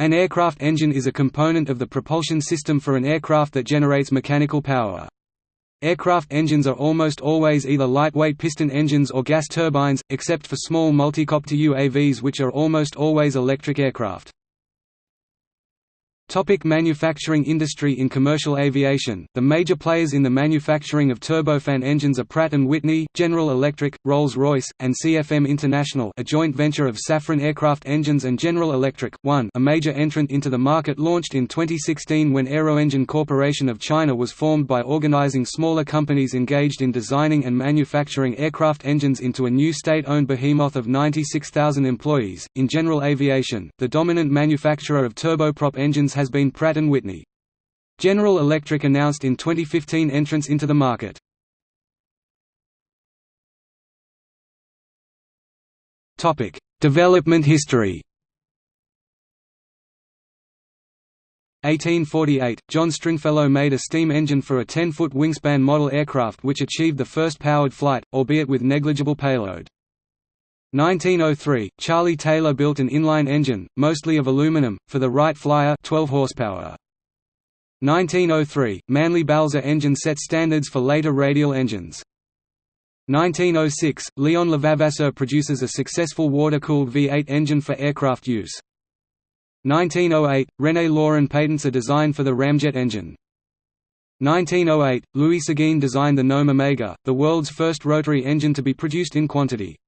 An aircraft engine is a component of the propulsion system for an aircraft that generates mechanical power. Aircraft engines are almost always either lightweight piston engines or gas turbines, except for small multicopter UAVs which are almost always electric aircraft. Topic manufacturing industry In commercial aviation, the major players in the manufacturing of turbofan engines are Pratt & Whitney, General Electric, Rolls-Royce, and CFM International a joint venture of Safran Aircraft Engines and General Electric. 1 A major entrant into the market launched in 2016 when Aeroengine Corporation of China was formed by organizing smaller companies engaged in designing and manufacturing aircraft engines into a new state-owned behemoth of 96,000 employees. In general aviation, the dominant manufacturer of turboprop engines has been Pratt & Whitney. General Electric announced in 2015 entrance into the market. Topic: Development history 1848, John Stringfellow made a steam engine for a 10-foot wingspan model aircraft which achieved the first powered flight, albeit with negligible payload. 1903, Charlie Taylor built an inline engine, mostly of aluminum, for the Wright Flyer 12 horsepower. 1903, Manly-Balzer engine set standards for later radial engines. 1906, Leon Levavasseur produces a successful water-cooled V8 engine for aircraft use. 1908, René Lorin patents a design for the ramjet engine. 1908, Louis Seguin designed the Gnome Omega, the world's first rotary engine to be produced in quantity.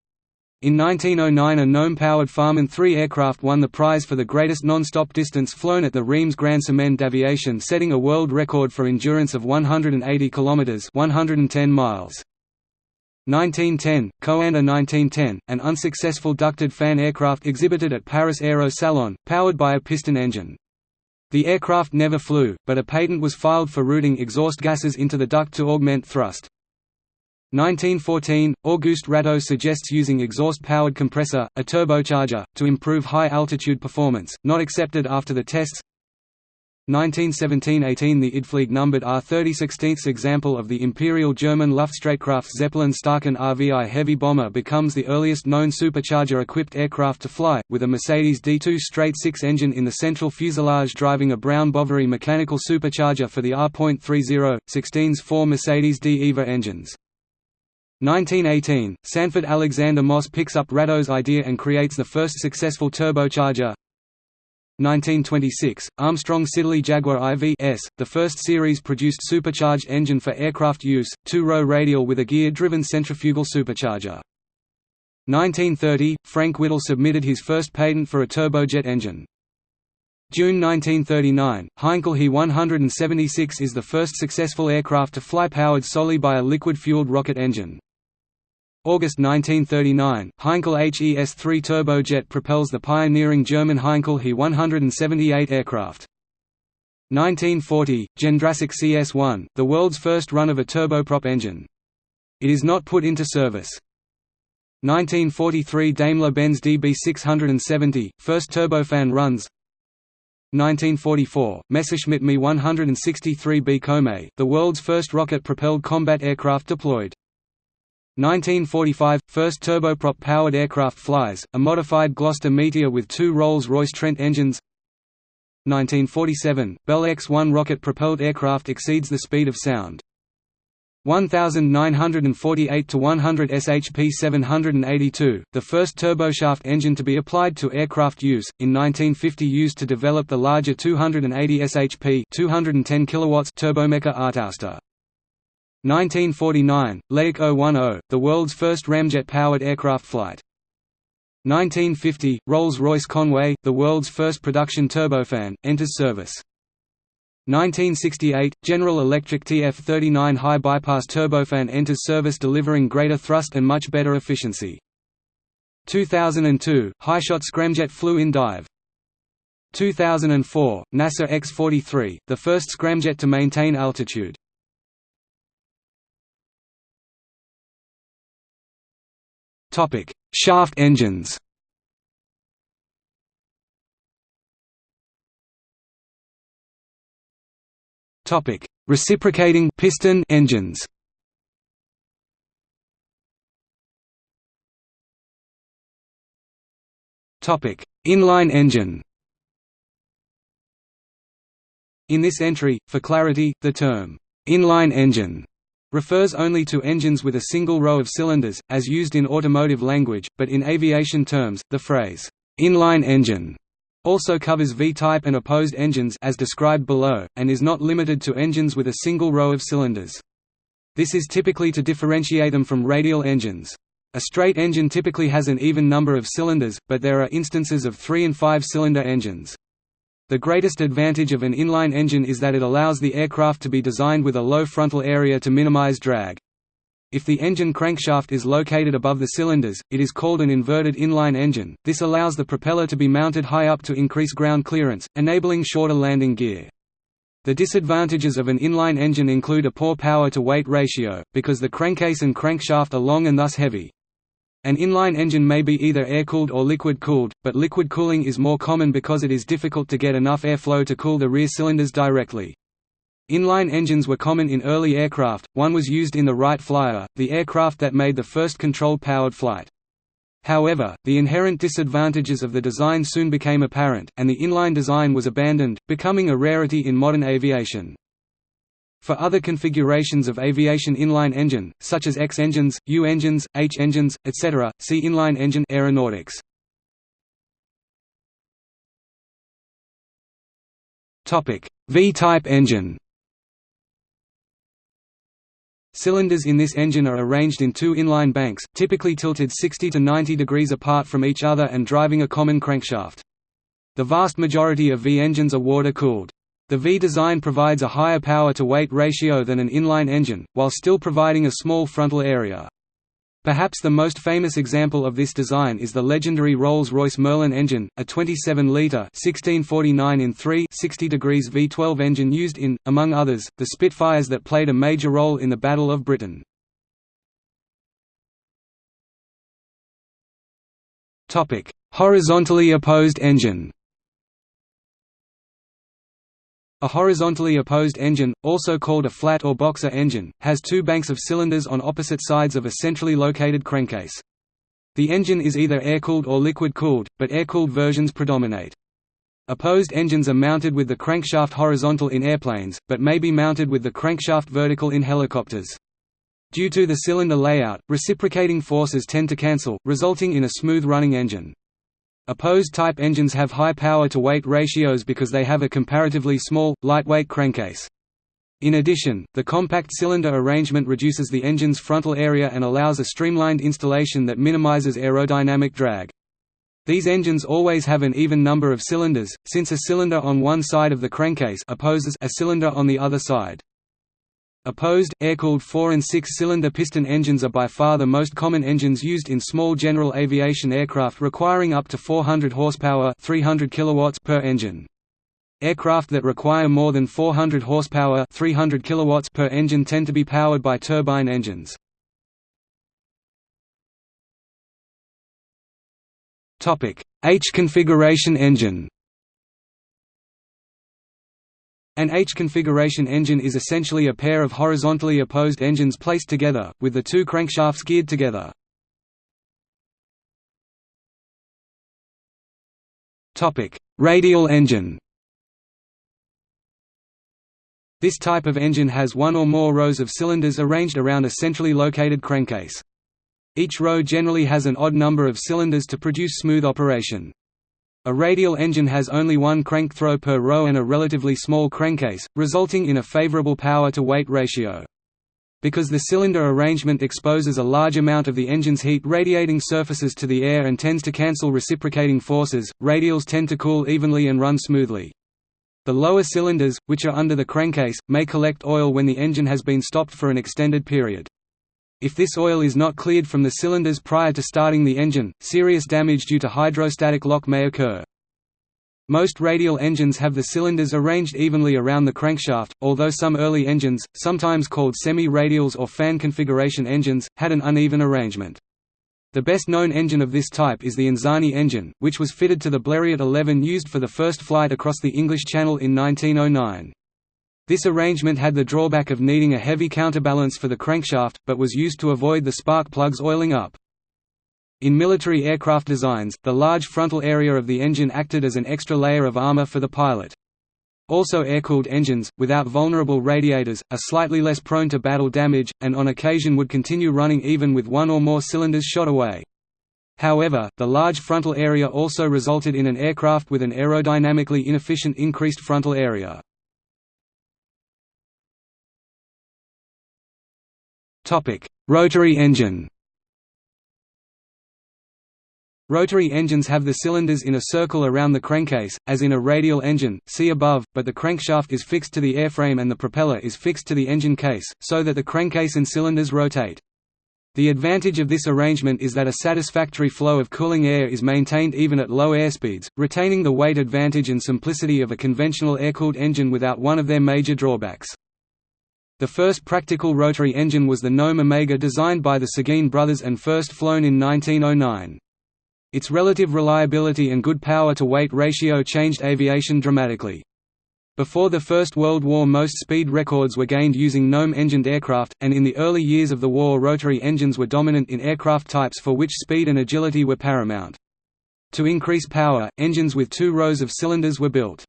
In 1909 a Gnome-powered Farman 3 aircraft won the prize for the greatest non-stop distance flown at the Reims Grand Semaine d'Aviation setting a world record for endurance of 180 km 110 miles. 1910, Coanda 1910, an unsuccessful ducted fan aircraft exhibited at Paris Aero Salon, powered by a piston engine. The aircraft never flew, but a patent was filed for routing exhaust gases into the duct to augment thrust. 1914, Auguste Rateau suggests using exhaust-powered compressor, a turbocharger, to improve high-altitude performance, not accepted after the tests 1917–18 The Idflieg numbered R-30 16th example of the Imperial German Luftstreitkraft Zeppelin Staaken RVI heavy bomber becomes the earliest known supercharger-equipped aircraft to fly, with a Mercedes D2 straight 6 engine in the central fuselage driving a Brown Boveri mechanical supercharger for the R.30, 16's four Mercedes D EVA engines. 1918, Sanford Alexander Moss picks up Rateau's idea and creates the first successful turbocharger. 1926, Armstrong Siddeley Jaguar IV-S, the first series-produced supercharged engine for aircraft use, two-row radial with a gear-driven centrifugal supercharger. 1930, Frank Whittle submitted his first patent for a turbojet engine. June 1939, Heinkel He 176 is the first successful aircraft to fly powered solely by a liquid-fueled rocket engine. August 1939, Heinkel HES-3 turbojet propels the pioneering German Heinkel He 178 aircraft. 1940, Jendrassik CS-1, the world's first run of a turboprop engine. It is not put into service. 1943 Daimler-Benz DB670, first turbofan runs 1944, Messerschmitt Me 163B Komet, the world's first rocket-propelled combat aircraft deployed. 1945 – First turboprop-powered aircraft flies, a modified Gloster Meteor with two Rolls-Royce Trent engines 1947 – Bell X-1 rocket-propelled aircraft exceeds the speed of sound. 1948 to 100 SHP 782, the first turboshaft engine to be applied to aircraft use, in 1950 used to develop the larger 280 SHP 210 kilowatts Turbomeca Artouste. 1949, Laik 010, the world's first ramjet-powered aircraft flight. 1950, Rolls-Royce Conway, the world's first production turbofan, enters service. 1968, General Electric TF-39 high bypass turbofan enters service delivering greater thrust and much better efficiency. 2002, HyShot scramjet flew in dive. 2004, NASA X-43, the first scramjet to maintain altitude. Topic: Shaft engines. Topic: Reciprocating piston engines. Topic: Inline engine. In this entry, for clarity, the term, inline engine refers only to engines with a single row of cylinders, as used in automotive language, but in aviation terms, the phrase, inline engine also covers V-type and opposed engines as described below, and is not limited to engines with a single row of cylinders. This is typically to differentiate them from radial engines. A straight engine typically has an even number of cylinders, but there are instances of three- and five-cylinder engines. The greatest advantage of an inline engine is that it allows the aircraft to be designed with a low frontal area to minimize drag. If the engine crankshaft is located above the cylinders, it is called an inverted inline engine. This allows the propeller to be mounted high up to increase ground clearance, enabling shorter landing gear. The disadvantages of an inline engine include a poor power-to-weight ratio, because the crankcase and crankshaft are long and thus heavy. An inline engine may be either air-cooled or liquid-cooled, but liquid cooling is more common because it is difficult to get enough airflow to cool the rear cylinders directly. Inline engines were common in early aircraft, one was used in the Wright Flyer, the aircraft that made the first controlled-powered flight. However, the inherent disadvantages of the design soon became apparent, and the inline design was abandoned, becoming a rarity in modern aviation. For other configurations of aviation inline engine, such as X engines, U engines, H engines, etc., see inline engine aeronautics. V-type engine Cylinders in this engine are arranged in two inline banks, typically tilted 60 to 90 degrees apart from each other and driving a common crankshaft. The vast majority of V engines are water-cooled. The V design provides a higher power-to-weight ratio than an inline engine, while still providing a small frontal area. Perhaps the most famous example of this design is the legendary Rolls-Royce Merlin engine, a 27-litre 1649 in 3 60 degrees V12 engine used in, among others, the Spitfires that played a major role in the Battle of Britain. Horizontally opposed engine a horizontally opposed engine, also called a flat or boxer engine, has two banks of cylinders on opposite sides of a centrally located crankcase. The engine is either air-cooled or liquid-cooled, but air-cooled versions predominate. Opposed engines are mounted with the crankshaft horizontal in airplanes, but may be mounted with the crankshaft vertical in helicopters. Due to the cylinder layout, reciprocating forces tend to cancel, resulting in a smooth-running engine. Opposed type engines have high power-to-weight ratios because they have a comparatively small, lightweight crankcase. In addition, the compact cylinder arrangement reduces the engine's frontal area and allows a streamlined installation that minimizes aerodynamic drag. These engines always have an even number of cylinders, since a cylinder on one side of the crankcase opposes a cylinder on the other side. Opposed, air-cooled 4 and 6-cylinder piston engines are by far the most common engines used in small general aviation aircraft requiring up to 400 horsepower 300 kilowatts per engine. Aircraft that require more than 400 horsepower 300 kilowatts per engine tend to be powered by turbine engines. H configuration engine An H-configuration engine is essentially a pair of horizontally opposed engines placed together, with the two crankshafts geared together. Radial engine This type of engine has one or more rows of cylinders arranged around a centrally located crankcase. Each row generally has an odd number of cylinders to produce smooth operation. A radial engine has only one crank throw per row and a relatively small crankcase, resulting in a favorable power-to-weight ratio. Because the cylinder arrangement exposes a large amount of the engine's heat radiating surfaces to the air and tends to cancel reciprocating forces, radials tend to cool evenly and run smoothly. The lower cylinders, which are under the crankcase, may collect oil when the engine has been stopped for an extended period. If this oil is not cleared from the cylinders prior to starting the engine, serious damage due to hydrostatic lock may occur. Most radial engines have the cylinders arranged evenly around the crankshaft, although some early engines, sometimes called semi-radials or fan configuration engines, had an uneven arrangement. The best known engine of this type is the Anzani engine, which was fitted to the Blériot 11 used for the first flight across the English Channel in 1909. This arrangement had the drawback of needing a heavy counterbalance for the crankshaft, but was used to avoid the spark plugs oiling up. In military aircraft designs, the large frontal area of the engine acted as an extra layer of armor for the pilot. Also air-cooled engines, without vulnerable radiators, are slightly less prone to battle damage, and on occasion would continue running even with one or more cylinders shot away. However, the large frontal area also resulted in an aircraft with an aerodynamically inefficient increased frontal area. Rotary engine Rotary engines have the cylinders in a circle around the crankcase, as in a radial engine, see above, but the crankshaft is fixed to the airframe and the propeller is fixed to the engine case, so that the crankcase and cylinders rotate. The advantage of this arrangement is that a satisfactory flow of cooling air is maintained even at low airspeeds, retaining the weight advantage and simplicity of a conventional air-cooled engine without one of their major drawbacks. The first practical rotary engine was the Gnome Omega designed by the Seguin brothers and first flown in 1909. Its relative reliability and good power-to-weight ratio changed aviation dramatically. Before the First World War most speed records were gained using Gnome-engined aircraft, and in the early years of the war rotary engines were dominant in aircraft types for which speed and agility were paramount. To increase power, engines with two rows of cylinders were built.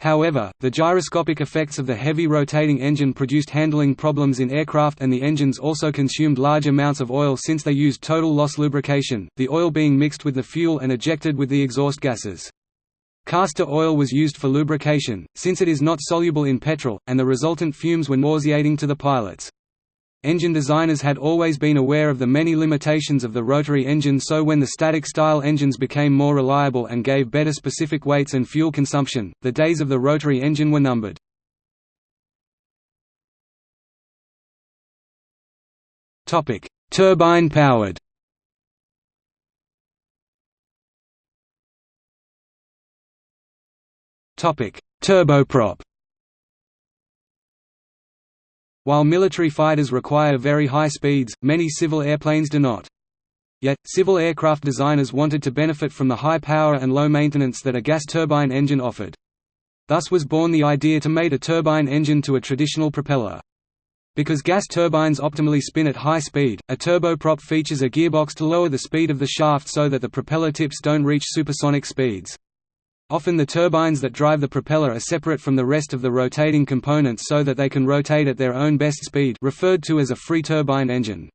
However, the gyroscopic effects of the heavy rotating engine produced handling problems in aircraft and the engines also consumed large amounts of oil since they used total loss lubrication, the oil being mixed with the fuel and ejected with the exhaust gases. Castor oil was used for lubrication, since it is not soluble in petrol, and the resultant fumes were nauseating to the pilots. Engine designers had always been aware of the many limitations of the rotary engine so when the static-style engines became more reliable and gave better specific weights and fuel consumption, the days of the rotary engine were numbered. Turbine-powered Turboprop while military fighters require very high speeds, many civil airplanes do not. Yet, civil aircraft designers wanted to benefit from the high power and low maintenance that a gas turbine engine offered. Thus was born the idea to mate a turbine engine to a traditional propeller. Because gas turbines optimally spin at high speed, a turboprop features a gearbox to lower the speed of the shaft so that the propeller tips don't reach supersonic speeds. Often the turbines that drive the propeller are separate from the rest of the rotating components so that they can rotate at their own best speed referred to as a free turbine engine.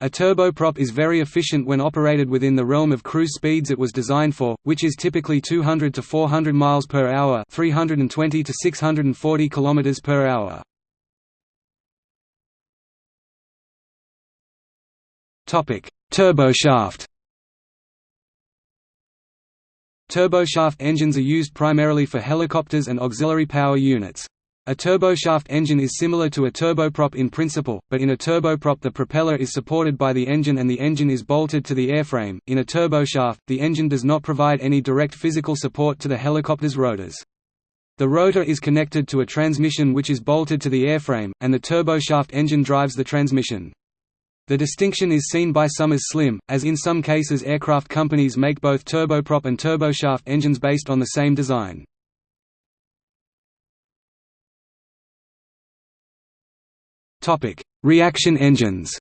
A turboprop is very efficient when operated within the realm of cruise speeds it was designed for, which is typically 200 to 400 miles per hour, 320 to 640 kilometers per hour. Topic: Turboshaft Turboshaft engines are used primarily for helicopters and auxiliary power units. A turboshaft engine is similar to a turboprop in principle, but in a turboprop the propeller is supported by the engine and the engine is bolted to the airframe. In a turboshaft, the engine does not provide any direct physical support to the helicopter's rotors. The rotor is connected to a transmission which is bolted to the airframe, and the turboshaft engine drives the transmission. The distinction is seen by some as slim, as in some cases aircraft companies make both turboprop and turboshaft engines based on the same design. Reaction engines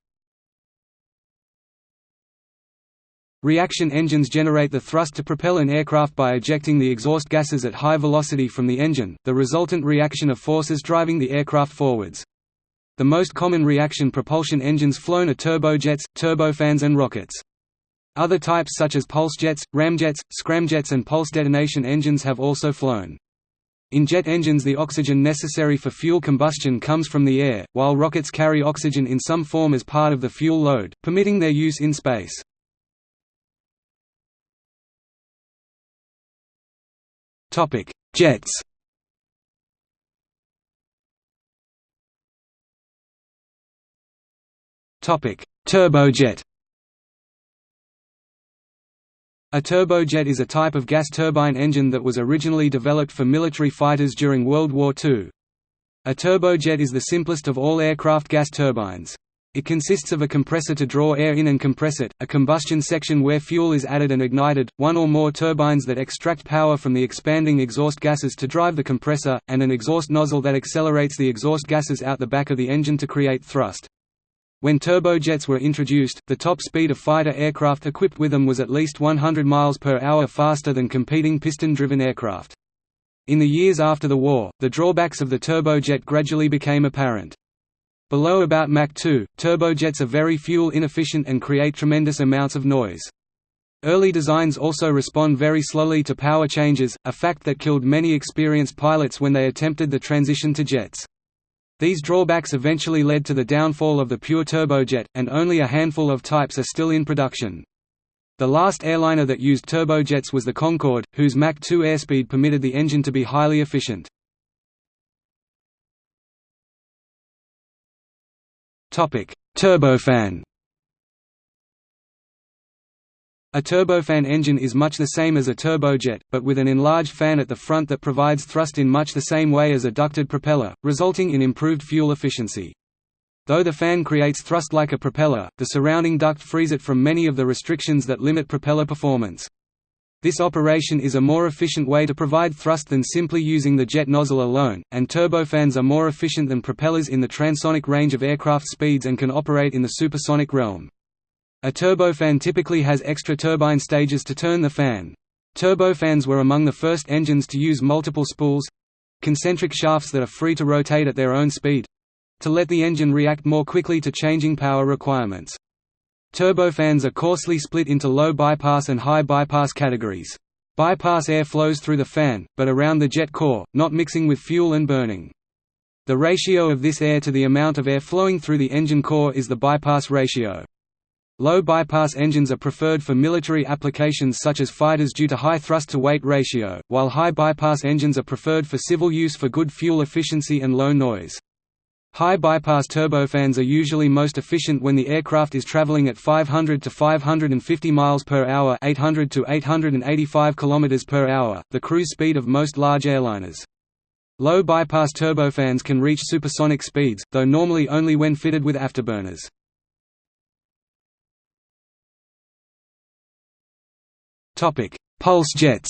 Reaction engines generate the thrust to propel an aircraft by ejecting the exhaust gases at high velocity from the engine, the resultant reaction of forces driving the aircraft forwards. The most common reaction propulsion engines flown are turbojets, turbofans and rockets. Other types such as pulsejets, ramjets, scramjets and pulse detonation engines have also flown. In jet engines the oxygen necessary for fuel combustion comes from the air, while rockets carry oxygen in some form as part of the fuel load, permitting their use in space. Jets Turbojet A turbojet is a type of gas turbine engine that was originally developed for military fighters during World War II. A turbojet is the simplest of all aircraft gas turbines. It consists of a compressor to draw air in and compress it, a combustion section where fuel is added and ignited, one or more turbines that extract power from the expanding exhaust gases to drive the compressor, and an exhaust nozzle that accelerates the exhaust gases out the back of the engine to create thrust. When turbojets were introduced, the top speed of fighter aircraft equipped with them was at least 100 miles per hour faster than competing piston-driven aircraft. In the years after the war, the drawbacks of the turbojet gradually became apparent. Below about Mach 2, turbojets are very fuel inefficient and create tremendous amounts of noise. Early designs also respond very slowly to power changes, a fact that killed many experienced pilots when they attempted the transition to jets. These drawbacks eventually led to the downfall of the pure turbojet, and only a handful of types are still in production. The last airliner that used turbojets was the Concorde, whose Mach 2 airspeed permitted the engine to be highly efficient. Turbofan A turbofan engine is much the same as a turbojet, but with an enlarged fan at the front that provides thrust in much the same way as a ducted propeller, resulting in improved fuel efficiency. Though the fan creates thrust like a propeller, the surrounding duct frees it from many of the restrictions that limit propeller performance. This operation is a more efficient way to provide thrust than simply using the jet nozzle alone, and turbofans are more efficient than propellers in the transonic range of aircraft speeds and can operate in the supersonic realm. A turbofan typically has extra turbine stages to turn the fan. Turbofans were among the first engines to use multiple spools—concentric shafts that are free to rotate at their own speed—to let the engine react more quickly to changing power requirements. Turbofans are coarsely split into low bypass and high bypass categories. Bypass air flows through the fan, but around the jet core, not mixing with fuel and burning. The ratio of this air to the amount of air flowing through the engine core is the bypass ratio. Low bypass engines are preferred for military applications such as fighters due to high thrust-to-weight ratio, while high bypass engines are preferred for civil use for good fuel efficiency and low noise. High bypass turbofans are usually most efficient when the aircraft is traveling at 500 to 550 miles per hour, 800 to 885 kilometers per hour, the cruise speed of most large airliners. Low bypass turbofans can reach supersonic speeds, though normally only when fitted with afterburners. Pulse jets.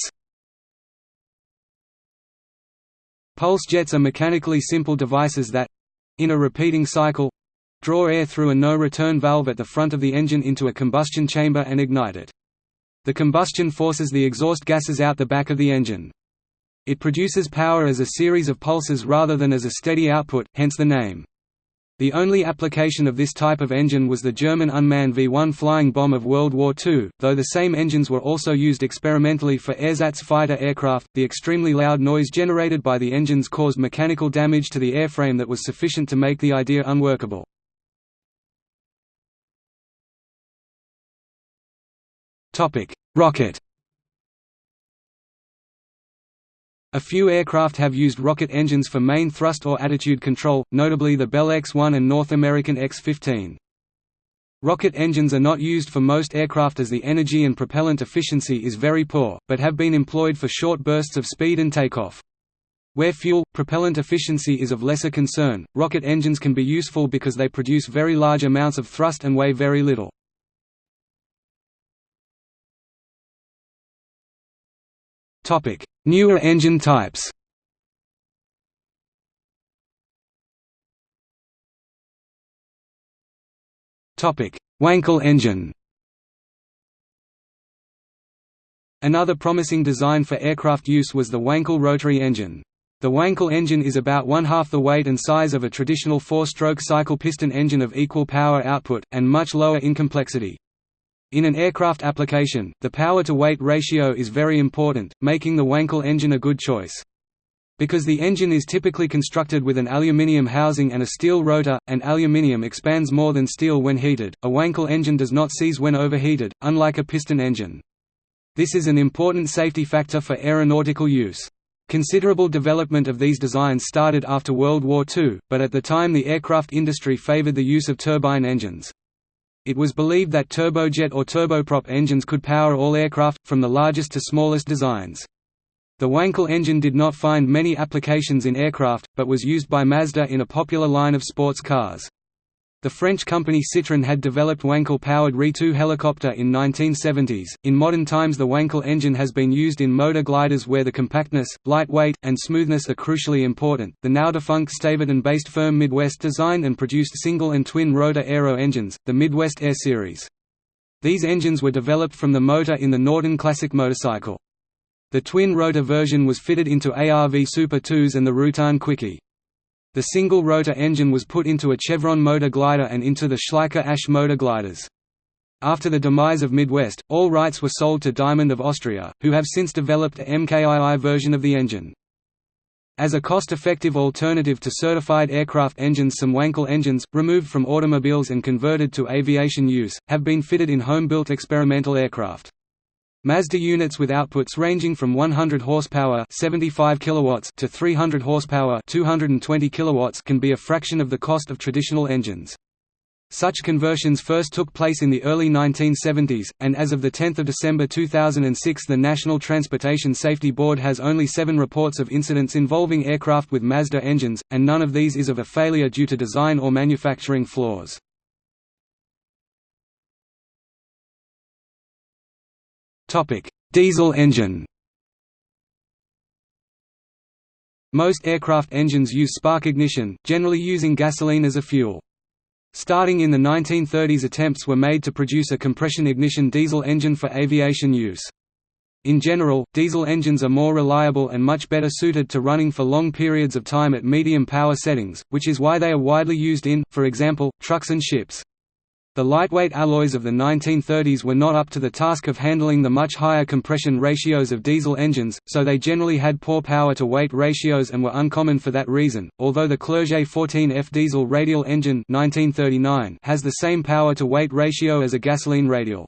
Pulse jets are mechanically simple devices that in a repeating cycle draw air through a no-return valve at the front of the engine into a combustion chamber and ignite it. The combustion forces the exhaust gases out the back of the engine. It produces power as a series of pulses rather than as a steady output, hence the name. The only application of this type of engine was the German unmanned V-1 flying bomb of World War II, though the same engines were also used experimentally for ersatz fighter aircraft. The extremely loud noise generated by the engines caused mechanical damage to the airframe that was sufficient to make the idea unworkable. Topic: Rocket A few aircraft have used rocket engines for main thrust or attitude control, notably the Bell X-1 and North American X-15. Rocket engines are not used for most aircraft as the energy and propellant efficiency is very poor, but have been employed for short bursts of speed and takeoff. Where fuel, propellant efficiency is of lesser concern, rocket engines can be useful because they produce very large amounts of thrust and weigh very little. Newer engine types Topic: Wankel engine Another promising design for aircraft use was the Wankel rotary engine. The Wankel engine is about one-half the weight and size of a traditional four-stroke cycle piston engine of equal power output, and much lower in complexity. In an aircraft application, the power-to-weight ratio is very important, making the Wankel engine a good choice. Because the engine is typically constructed with an aluminium housing and a steel rotor, and aluminium expands more than steel when heated, a Wankel engine does not seize when overheated, unlike a piston engine. This is an important safety factor for aeronautical use. Considerable development of these designs started after World War II, but at the time the aircraft industry favored the use of turbine engines. It was believed that turbojet or turboprop engines could power all aircraft, from the largest to smallest designs. The Wankel engine did not find many applications in aircraft, but was used by Mazda in a popular line of sports cars. The French company Citroën had developed Wankel-powered RE-2 helicopter in 1970s. In modern times the Wankel engine has been used in motor gliders where the compactness, lightweight, and smoothness are crucially important. The now defunct Staverton-based firm Midwest designed and produced single and twin rotor aero engines, the Midwest Air Series. These engines were developed from the motor in the Norton Classic motorcycle. The twin-rotor version was fitted into ARV Super 2s and the Rutan Quickie. The single-rotor engine was put into a Chevron motor glider and into the Schleicher Ash motor gliders. After the demise of Midwest, all rights were sold to Diamond of Austria, who have since developed a MKII version of the engine. As a cost-effective alternative to certified aircraft engines some Wankel engines, removed from automobiles and converted to aviation use, have been fitted in home-built experimental aircraft. Mazda units with outputs ranging from 100 horsepower 75 kilowatts to 300 horsepower 220 kilowatts can be a fraction of the cost of traditional engines. Such conversions first took place in the early 1970s, and as of 10 December 2006 the National Transportation Safety Board has only seven reports of incidents involving aircraft with Mazda engines, and none of these is of a failure due to design or manufacturing flaws. Diesel engine Most aircraft engines use spark ignition, generally using gasoline as a fuel. Starting in the 1930s attempts were made to produce a compression ignition diesel engine for aviation use. In general, diesel engines are more reliable and much better suited to running for long periods of time at medium power settings, which is why they are widely used in, for example, trucks and ships. The lightweight alloys of the 1930s were not up to the task of handling the much higher compression ratios of diesel engines, so they generally had poor power-to-weight ratios and were uncommon for that reason, although the Clerget 14F diesel radial engine 1939 has the same power-to-weight ratio as a gasoline radial.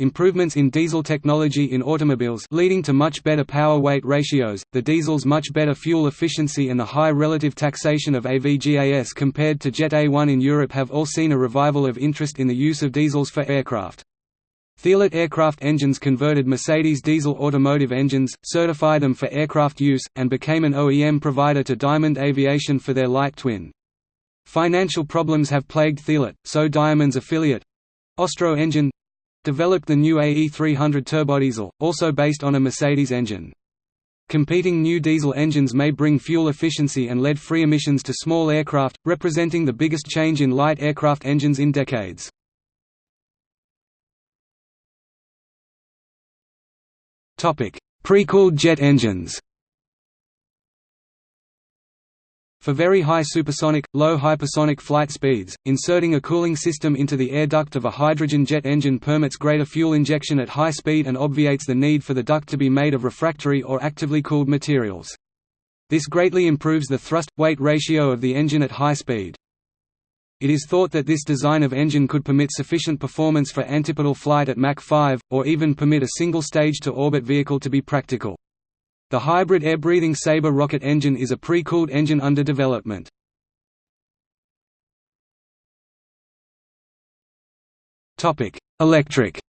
Improvements in diesel technology in automobiles leading to much better power-weight ratios, the diesel's much better fuel efficiency and the high relative taxation of AVGAS compared to Jet A1 in Europe have all seen a revival of interest in the use of diesels for aircraft. Thielert aircraft engines converted Mercedes diesel automotive engines, certified them for aircraft use, and became an OEM provider to Diamond Aviation for their light twin. Financial problems have plagued Thielert, so Diamond's affiliate Austro Engine developed the new AE300 turbodiesel, also based on a Mercedes engine. Competing new diesel engines may bring fuel efficiency and lead-free emissions to small aircraft, representing the biggest change in light aircraft engines in decades. Pre-cooled jet engines For very high supersonic, low hypersonic flight speeds, inserting a cooling system into the air duct of a hydrogen jet engine permits greater fuel injection at high speed and obviates the need for the duct to be made of refractory or actively cooled materials. This greatly improves the thrust-weight ratio of the engine at high speed. It is thought that this design of engine could permit sufficient performance for antipodal flight at Mach 5, or even permit a single stage-to-orbit vehicle to be practical. The hybrid air-breathing Sabre rocket engine is a pre-cooled engine under development. Electric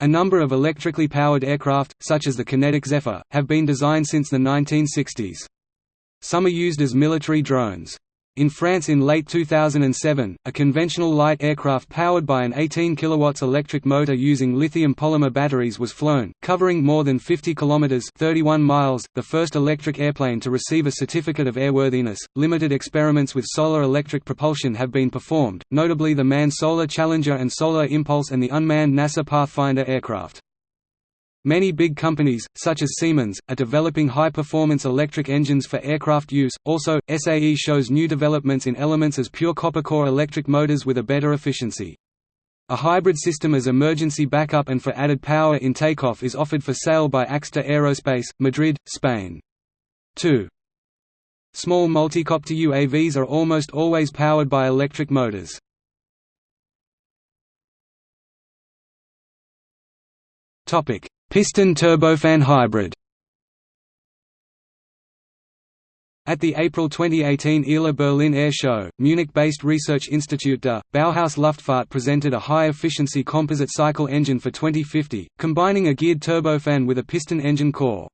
A number of electrically powered aircraft, such as the QinetiQ Zephyr, have been designed since the 1960s. Some are used as military drones. In France in late 2007, a conventional light aircraft powered by an 18 kW electric motor using lithium polymer batteries was flown, covering more than 50 km 31 miles, the first electric airplane to receive a certificate of airworthiness. Limited experiments with solar electric propulsion have been performed, notably the manned Solar Challenger and Solar Impulse and the unmanned NASA Pathfinder aircraft. Many big companies, such as Siemens, are developing high-performance electric engines for aircraft use. Also, SAE shows new developments in elements as pure copper core electric motors with a better efficiency. A hybrid system as emergency backup and for added power in takeoff is offered for sale by Axter Aerospace, Madrid, Spain. 2. Small multicopter UAVs are almost always powered by electric motors. Topic: Piston turbofan hybrid At the April 2018 ILA Berlin Air Show, Munich-based research institute DA, Bauhaus Luftfahrt presented a high-efficiency composite cycle engine for 2050, combining a geared turbofan with a piston engine core.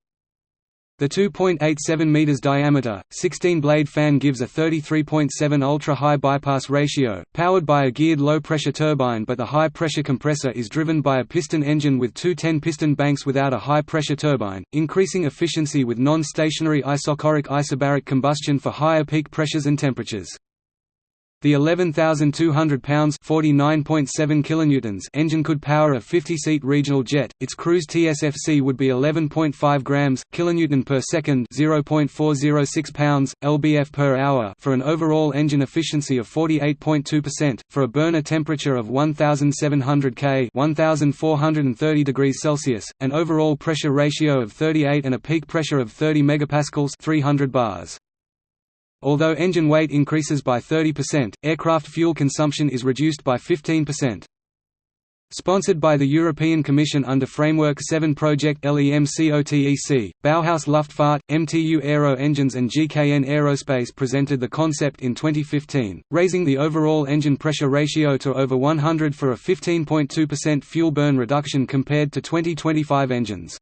The 2.87 meters diameter, 16-blade fan gives a 33.7 ultra-high bypass ratio, powered by a geared low-pressure turbine but the high-pressure compressor is driven by a piston engine with two 10-piston banks without a high-pressure turbine, increasing efficiency with non-stationary isochoric isobaric combustion for higher peak pressures and temperatures. The 11,200 pounds (49.7 kilonewtons) engine could power a 50-seat regional jet. Its cruise TSFC would be 11.5 grams kilonewton per second (0.406 pounds lbf per hour) for an overall engine efficiency of 48.2%, for a burner temperature of 1,700 K (1,430 degrees Celsius), an overall pressure ratio of 38, and a peak pressure of 30 megapascals (300 bars). Although engine weight increases by 30%, aircraft fuel consumption is reduced by 15%. Sponsored by the European Commission under Framework 7 Project LEMCOTEC, Bauhaus Luftfahrt, MTU Aero Engines and GKN Aerospace presented the concept in 2015, raising the overall engine pressure ratio to over 100 for a 15.2% fuel burn reduction compared to 2025 engines.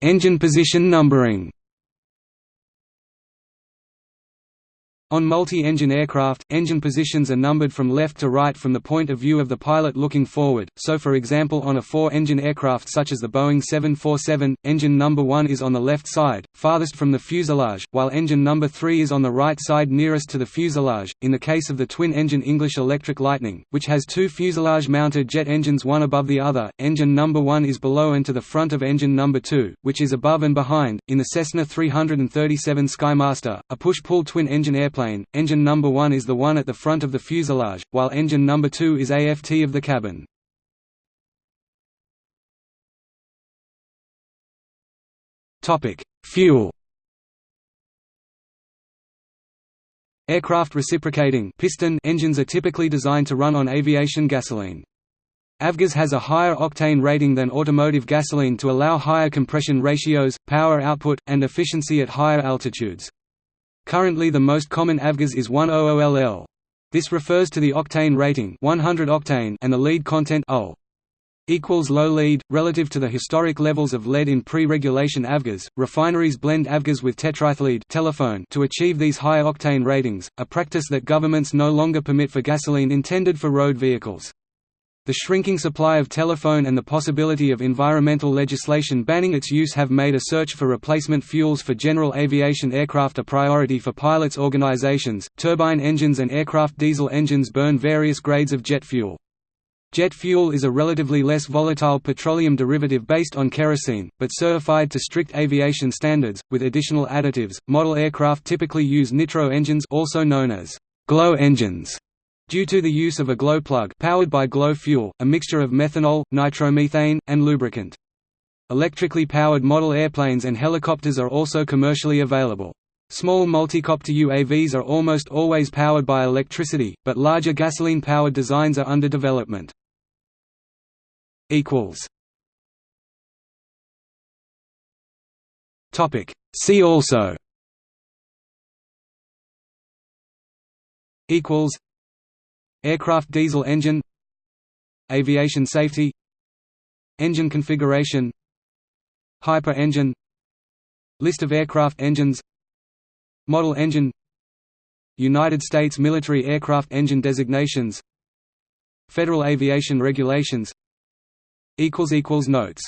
Engine position numbering On multi-engine aircraft, engine positions are numbered from left to right from the point of view of the pilot looking forward, so for example on a four-engine aircraft such as the Boeing 747, engine number 1 is on the left side, farthest from the fuselage, while engine number 3 is on the right side nearest to the fuselage. In the case of the twin-engine English Electric Lightning, which has two fuselage-mounted jet engines one above the other, engine number 1 is below and to the front of engine number 2, which is above and behind. In the Cessna 337 Skymaster, a push-pull twin-engine airplane airplane, engine number 1 is the one at the front of the fuselage, while engine number 2 is aft of the cabin. Fuel Aircraft reciprocating piston engines are typically designed to run on aviation gasoline. Avgas has a higher octane rating than automotive gasoline to allow higher compression ratios, power output, and efficiency at higher altitudes. Currently the most common avgas is 100LL. This refers to the octane rating 100 octane and the lead content OL equals low lead relative to the historic levels of lead in pre-regulation avgas. Refineries blend avgas with tetraethyllead telephone to achieve these high octane ratings, a practice that governments no longer permit for gasoline intended for road vehicles. The shrinking supply of telephone and the possibility of environmental legislation banning its use have made a search for replacement fuels for general aviation aircraft a priority for pilots' organizations. Turbine engines and aircraft diesel engines burn various grades of jet fuel. Jet fuel is a relatively less volatile petroleum derivative based on kerosene, but certified to strict aviation standards, with additional additives. Model aircraft typically use nitro engines also known as glow engines Due to the use of a glow plug powered by glow fuel, a mixture of methanol, nitromethane, and lubricant. Electrically powered model airplanes and helicopters are also commercially available. Small multicopter UAVs are almost always powered by electricity, but larger gasoline-powered designs are under development. See also Aircraft diesel engine Aviation safety Engine configuration Hyper engine List of aircraft engines Model engine United States military aircraft engine designations Federal aviation regulations Notes